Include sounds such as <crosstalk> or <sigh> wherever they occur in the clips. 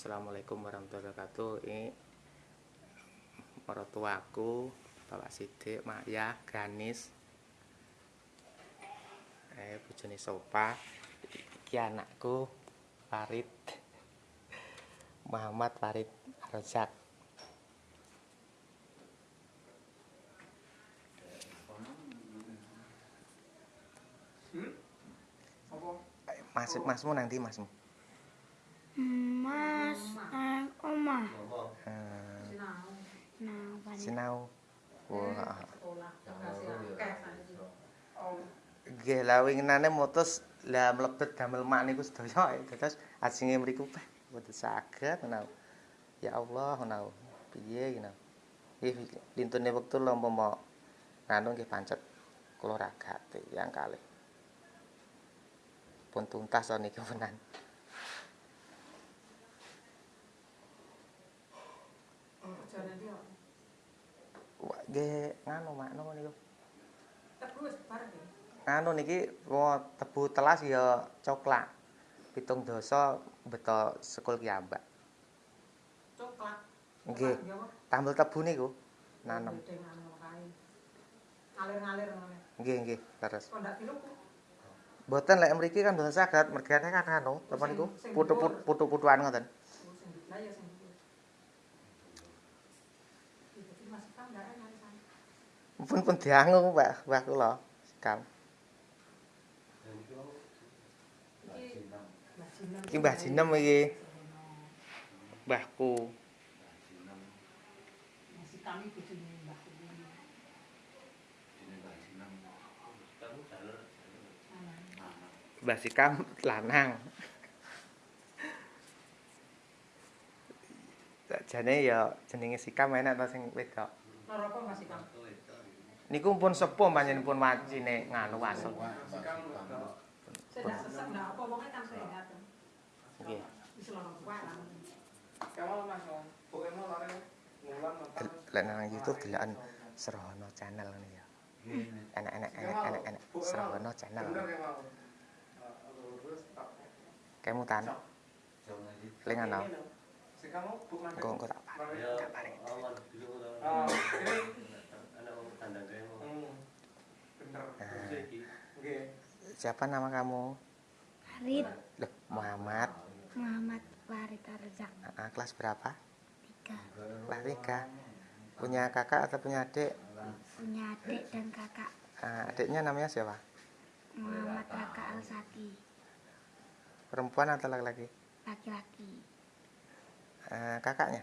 Assalamualaikum warahmatullahi wabarakatuh. Ini mertuaku, Bapak Sidik, Maya, Ganis. Eh, bojone Sopa. Iki anakku Farid. Muhammad Farid Rozak. Mas, masmu nanti masmu. Sinau. Wah. Oh, Nggih, lah winginane mutus lah mlebet damel mak niku sedaya terus ajenge mriku peh mboten saged menawa. Ya Allah menawa. Piye ngono. Nggih lintune wektu lho umpama nganu nggih pancet kula ragate yang kalih. Pun tuntas to niku menan. oh, kerjaan dia. Wah, nggih nganu makno niku. Tebu wis bareng ya. Nganu niki wo tebu telas ya coklat. Pitung dosa beto sekul kiambak. Coklat. Nggih. Tambel tebu niku nanem. Anu. Ngalir-ngalir. Nggih, nggih, terus. Kok ndak piluku? Mboten lek mriki kan mboten saged, mergane kan anu, apa niku? Putu-putu-putuan ngoten. Oh, sing ya sing dhuwur. Iki iki masih kan ndak enak sana. Pun pun diangu, Mbak, Mbah kula. Sekam. Iki Mbah Jinem. Iki Mbah iki. Mbahku. Mbah. Mbah Sikam lanang. Jane ya jenenge Sikam enak ta sing wedok. Loro apa masih kami? Niku pun sepuh panjenengan pun wajine nganu. Nggih. Kamu nonton. Lek nang YouTube delokan Serono channel ngene ya. Enak-enak enak-enak enak. Serono channel. Bener ya mau. Terus tak. Kemutan. Ling ana. Si kamu buk nanti. Engko engko tak paring. Tak paring. Hmm. Bener. Oke. Siapa nama kamu? Farid Loh, Muhammad. Muhammad Farid Arzak Ah, kelas berapa? tiga Kelas 3. Punya kakak atau punya adik? punya adik dan kakak Ah, adiknya namanya siapa? Muhammad Raka Alsati Perempuan atau laki-laki? laki-laki Ah, kakaknya?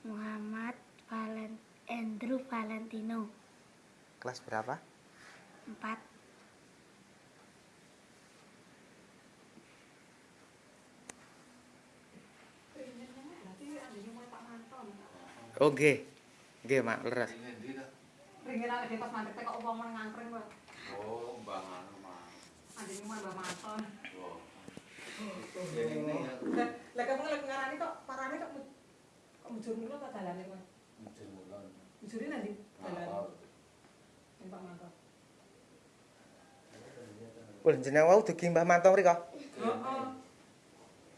Muhammad Valen Andrew Valentino Kelas berapa? empat Berarti anjene mau Pak Manton. Oh, nggih. Nggih, Mak, leres. Ringin lagi pas mandek kok wong men ngangkring kok. Oh, Mbak Anu mah. Anjene mau Mbak Manton. Wah. Lah, lah kamu lagi ngarani kok parane kok mu- kok mujur mulu kok dalane kok. Bulan. Mujure nanti. Ngapal. Ning Pak Manton. Wah, jeneng wau dugi Mbah Mantong mriko. Heeh.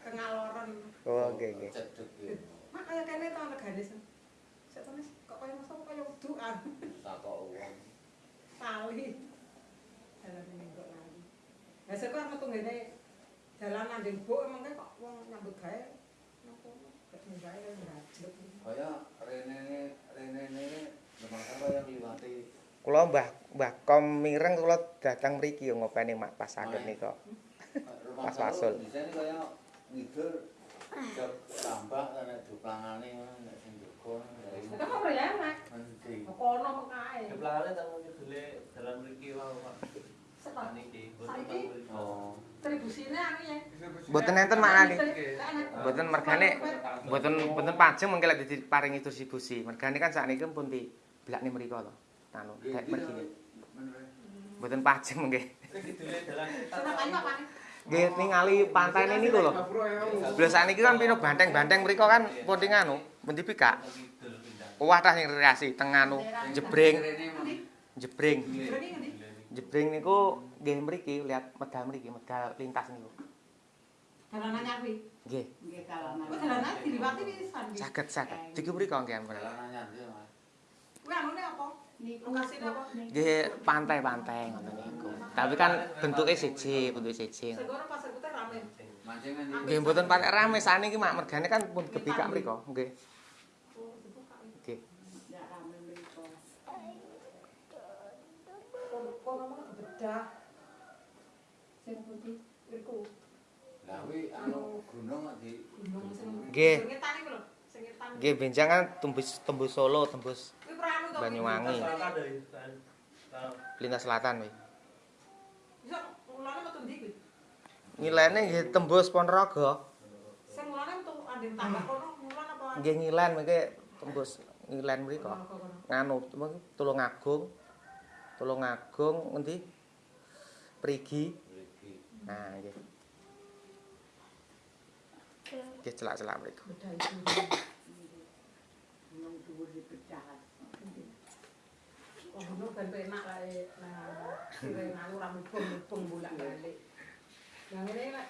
Kengaloran. Oh, nggih, nggih. Mak kaya kene to ana garis. Sik tenis kok kaya masa kok kaya wudukan. Takok uang. Tali. Dalane ning kok lali. Lah sik kok metu ngene dalan nanding buk emang kok wong nyambut gawe napa gak nyambut gawe ngajlek. Kaya rene rene ini memang apa yang liwati Kula Mbah Mbah Kom mireng kula datang mriki yo ngopeni mak pas saged nika. <laughs> rumah Pas Wasul. Kaya ngidul tambah karena duplangane ngono nek sing duga dari kok ya enak. nanti. Kono kok kae. Keplane tamu nyedule dalam mriki wae Pak. Setok. Niki, Saiki? Oh. Tribusine anu ya. Mboten enten maknane. Enak. Mboten mergane mboten mboten pajeng mengke lek diparingi distribusi. Mergane kan sakniki pun di blakne mriko to. Anu, dek mergi. Mboten pajeng mengke. Kidule dalan Seneng ayo apa nih? Nggih ningali pantai niku lho. Biasa niki kan pino banteng-banteng mriko kan pun di nganu, pun dipikak. kidul pindah. Wah tah sing rekreasi teng anu jebring, jebring. Berani ngendi? Jebring niku nggih mriki lihat medal mriki, medal lintas niku. Dalan anyar kuwi. Nggih, Nggih kalanan. Kuwi dalan anyar diliwati pisan. kuwi. saged saged. Iki mriko nggih ampun. Jalan anyar ya, Mas. Kuwi anune apa? Niku Lokasine apa? Nggih pantai-pantai ngoten niku. Tapi kan bentuke siji, bentuke siji. Segoro pasar putih rame. Nggih mboten patek rame saniki mak mergane kan pun gebikak mriko. Nggih. Nggih. ndak rame mriku. Kon kon ngomong bedah. Sing putih Iku Lah kuwi anu gunung kok di gunung sing Nggih. sing ngetan iku lho, sing ngetan. Nggih benjang kan tembus tembus Solo, tembus. Banyuwangi. Lintas selatan kuwi. Iso mulane metu ndi kuwi? Ngilene nggih tembus Ponorogo. Sing mulane metu andeng tambah kono, mulan apa? Nggih ngilen mengke tembus ngilen kono. Nganu Tulungagung. Tulungagung endi? Prigi. Mriki. Nah, nggih. Nggih celak-celak mriko. Bedah itu. gunung dhuwur dipecah. Oh, gunung ben enak lah eh. nah sire nganu ra mubeng-mubeng bolak-balik. Yang ngene nek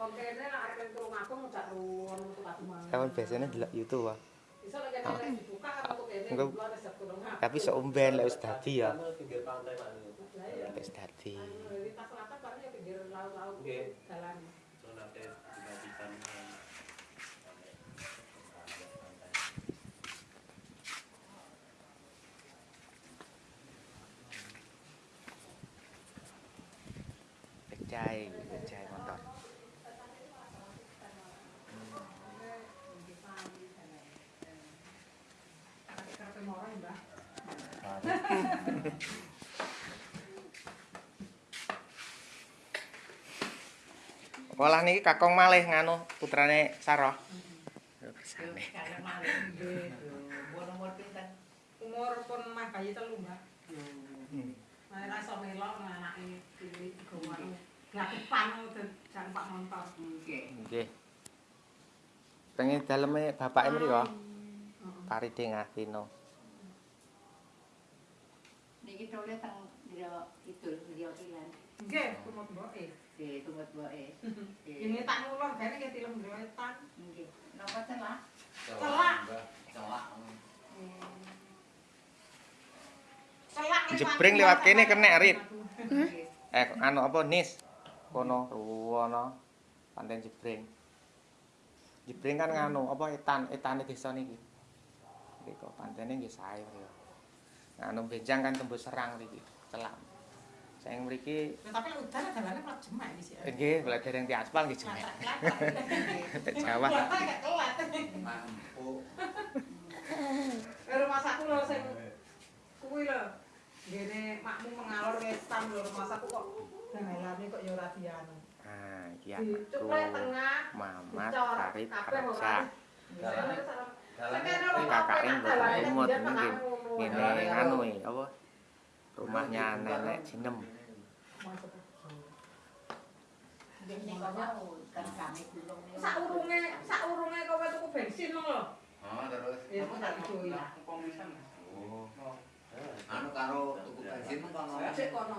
wong kene nek arep turu ngakung gak ruwon metu kadumang. Kawan biasanya delok YouTube ah. Iso lek kene dibuka kan metu kene keluar resep gunung ngakung. Tapi sok umben lek wis dadi ya. Pinggir pantai. Lah ya. Wis dadi. Lintas selatan paling ya pinggir laut-laut Nggih. Becai, becai motor. Olah niki Kakong malih nganu putrane. Umur-umur pinten? Umur pun mah bayi telu, Mbak. Hmm. Nah, ra iso melok nang anake cilik iku anu. Glakupan jan Pak Montor. Nggih. Nggih. Pengen daleme bapake mriko. Heeh. Paride Ngatino. Niki tole teng Dira Kidul, Dira Kilan. Nggih, kumut mboke. Nggih, tumut wae. Ini tak ngulon kene ki film grewetan. Nggih. Napa celah? Mbah. Celak. Celak ning Jebring Pantura lewat kene kenek, Rit. Eh anu apa nis? Kono ruwono pantai Jebring. Jebring kan nganu apa etan etane desa niki. Mriko pantene nggih sae mriko. Nganu benjang kan tembus serang mriki. Celak. Saya mriki Ya, tapi udan dalane plat jemek iki sih. nggih bela dereng di aspal nggih jemek. <laughs> Jawa. Mampu. <laughs> Eh, Rumah saku lho sing kuwi lho. Ngene makmu mengalor wetan lho rumah kok kok ya ora dianu. Ah, iki anakku. Mamat mboten umut. Ngene apa? Rumahnya nenek Jinem. Saurunge, saurunge kowe tuku bensin lho. Oh, terus Ya kok tak oh, Oh. anu karo tuku bensin kono. Sik kono.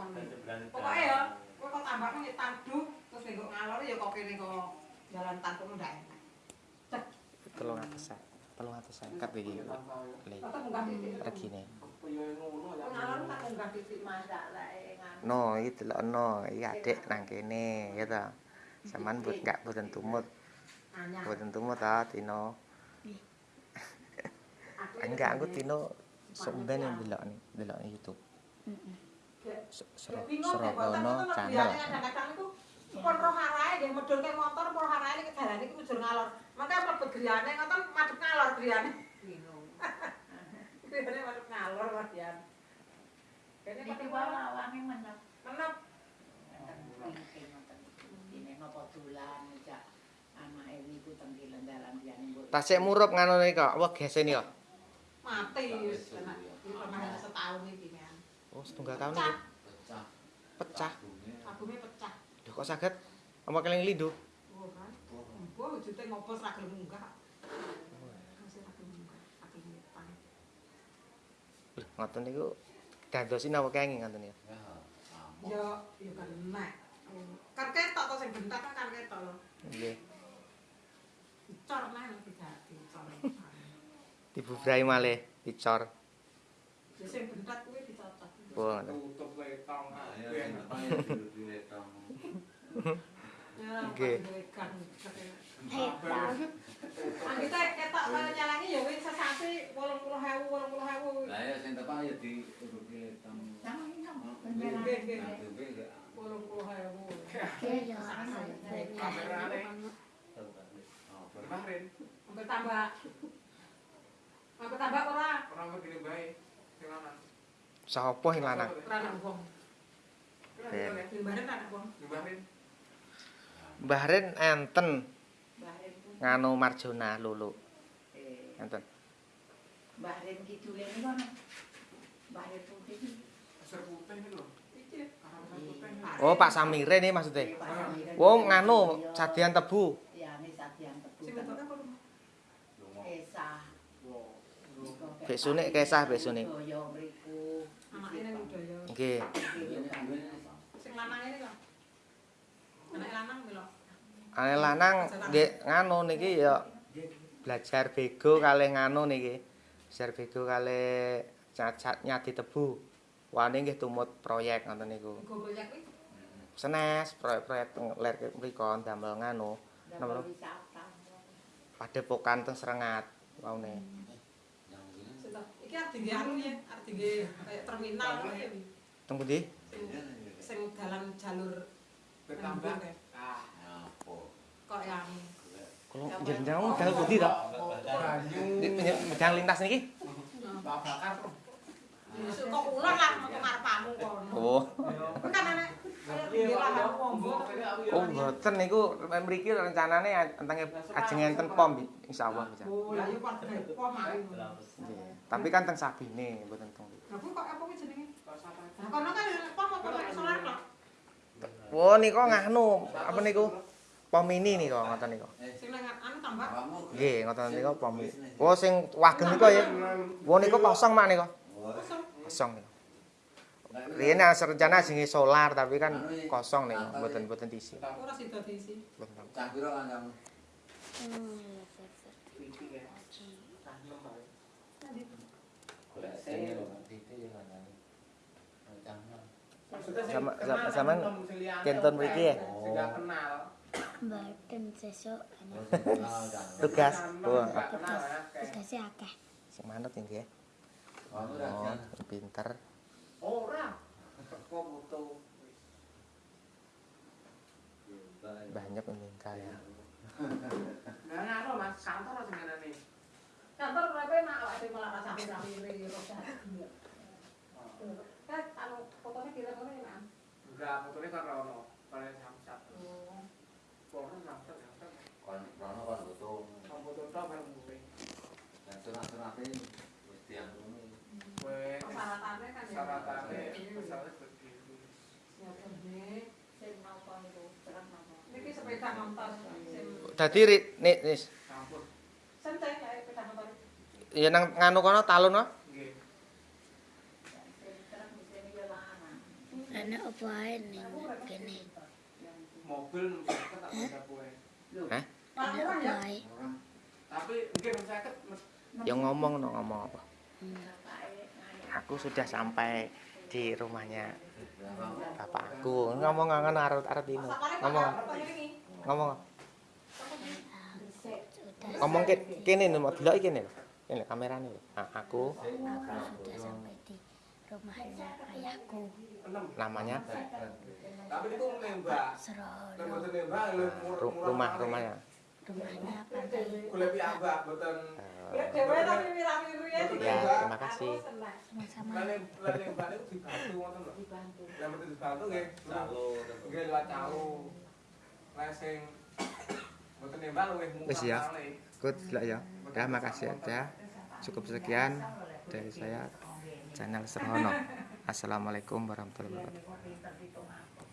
Pokoke ya, kowe kok tambahno ya tanduk terus nek ngalor ya kok kene kok jalan tanpa ndak enak. Telung atusan. Telung atusan kat iki. Le. Atau munggah titik. Regine. Kok ngalor tak munggah titik. Nganu. No, iki delokno. Iki adik nang kene, ya ta. Saman but gak boten tumut. Boten tumut ta Tino. Aku <laughs> Enggak, aku Tino sumben yang delok nih, delok nih YouTube. Se- Sero- Serogono channel. Kadang-kadang itu pun roh arahe nggih medhunke motor pun arahe iki dalane iki mujur ngalor. Maka mlebet griyane ngoten madhep ngalor griyane. Bingung. <laughs> Griyane madhep ngalor Mas Dian. Kene Niki kok wae awange menep. menep Ini nopo dolan jak anake niku teng kilen dalan diane mbok. Tasik murup ngono nih kok, apa gesen ya? mati wis setahun iki kan. Oh, setunggal tahun Pecah. Pecah. Pecah. albumnya pecah. Duh kok saged? Apa keling lindu? Oh kan. Wah, wujute ngopos ra gelem munggah. Lho, ngoten niku dadosin apa kenging ngoten ya? Ya. Ya, kan enak. Kan ketok to sing bentak kan kan ketok. lho. Nggih. Dicor lah tidak dicor. <laughs> Dibubrai malih dicor. Ya sing bentat kuwi dicocok. Wah, ngoten. Tutup letong. Nah, ya Ben. sing apa ya di letong. Ya, Nggih. gang. Hetang. Anggita ketok kaya nyalangi ya wis sesasi 80.000 80.000. Lah ya sing tepak ya di di letong. Sama ini sama. Nggih, nggih, nggih. Nah, itu enggak. 80.000. Dia ya Kamerane. Oh, Kemarin Sampai tambah. Sampai tambah ora? orang begini baik. Sing lanang. Sapa sing lanang? Ora nang wong. Ben. Dimana nang wong? Kemarin Mbah Ren enten Bahrain pun. nganu Marjona lulu. Eh, Enten. Bahrain kidul ini kan. Bahrain putih ini. Pasar putih. Iki. Pasar. Oh, Pak Samire nih maksudnya. Wong nganu Iya. sadian tebu. Ya, ini sadian tebu. Sing apa? Besune kesah besune. Anake. Nggih. Sing lanang ini lho. Anak lanang lho. Ane lanang nggih nganu niki ya belajar bego kalih nganu niki. Belajar bego kalih cacat nyadi tebu. Wane nggih tumut proyek ngoten niku. Senes proyek-proyek ler mriku damel nganu wisata. padepokan teng Serengat waune. Iki arep dingge anu ya, arep dingge kayak terminal ngono ya. Teng pundi? Sing dalan jalur Bertambah. Ah, kok yang Kalau jenjang dal pundi to? banyu. Medang lintas niki? Bakar. Besok kok ulang lah mau ngarepamu kono. Oh. Kan anak kayak dingge lah wong. Oh, mboten niku mriki rencanane entenge ajeng enten pom insyaallah lah yo kok. Tapi kan teng Sabine mboten teng. Lah kok apa jenenge? Nah, kono kan pom apa nek solar kok. Oh niku nganu apa niku? Pom mini niku ngoten niku. Sing nang anu tambah. Nggih, ngoten niku pom. Oh sing wageng niku ya. Oh niku kosong mak niku. Kosong. Kosong niku. Riyen asal rencana ajenge solar tapi kan kosong niku, mboten mboten diisi. Ora sida diisi. Mboten. Cah piro kan kamu? Golek sing lho, titik ya kan. Cah. Sama- sama- sampean kenton mriki ya? Sing gak kenal. Mboten sesuk ana Ah, cah. Tugas. Oh, Gak kenal ya. kayak. tugasnya akeh. sing manut nggih. Kamu Oh, ra pinter. Orang. Butuh? Banyak meninggal ya. Nah, nah, Mas, kantor dengan ini. Kantor berapa nak awak dhewe malah sapi-sapi ya, oh. Kan anu fotone direm ngene, Mas. Enggak, fotone kan rono, kare samsat. Oh. Samsat samsat. Kon rono butuh. Butuh Persyaratannya kan ya. Seperti itu. Ya bener. Sing mau kon itu terang mau. Niki sepeda sing Dadi nis Campur. santai kayak sepeda motor. ya nang nganu kono talun no. Nggih. Ana apa ae ning kene. Mobil misalkan tak bisa apa ya. ae. Tapi mungkin misalkan Ya ngomong no ngomong apa. Ngane. Aku sudah sampai di rumahnya bapakku. Ngomong ngomong arep arep ini. Sapane Ngomong Pak ini. ngomong. Sudah Ngomong ke kene nih mau delok kene lho. Kene kamerane lho. Nah, aku aku sudah sampai di rumahnya ayahku. enam. namanya Tapi itu menembak. Dan Serono. betul nembak, lu ru- rumah rumahnya. Rumahnya pantai. Dewe tapi ya. Ya, terima kasih. Sama-sama. Dibantu ngoten lho. Dibantu. Lah betul dibantu nggih. Nggih lewat calo. Lah sing betul nembak luwih murah. Wis ya. Good lah ya. Ya makasih aja. Cukup sekian dari saya channel Serhono. Assalamualaikum warahmatullahi wabarakatuh.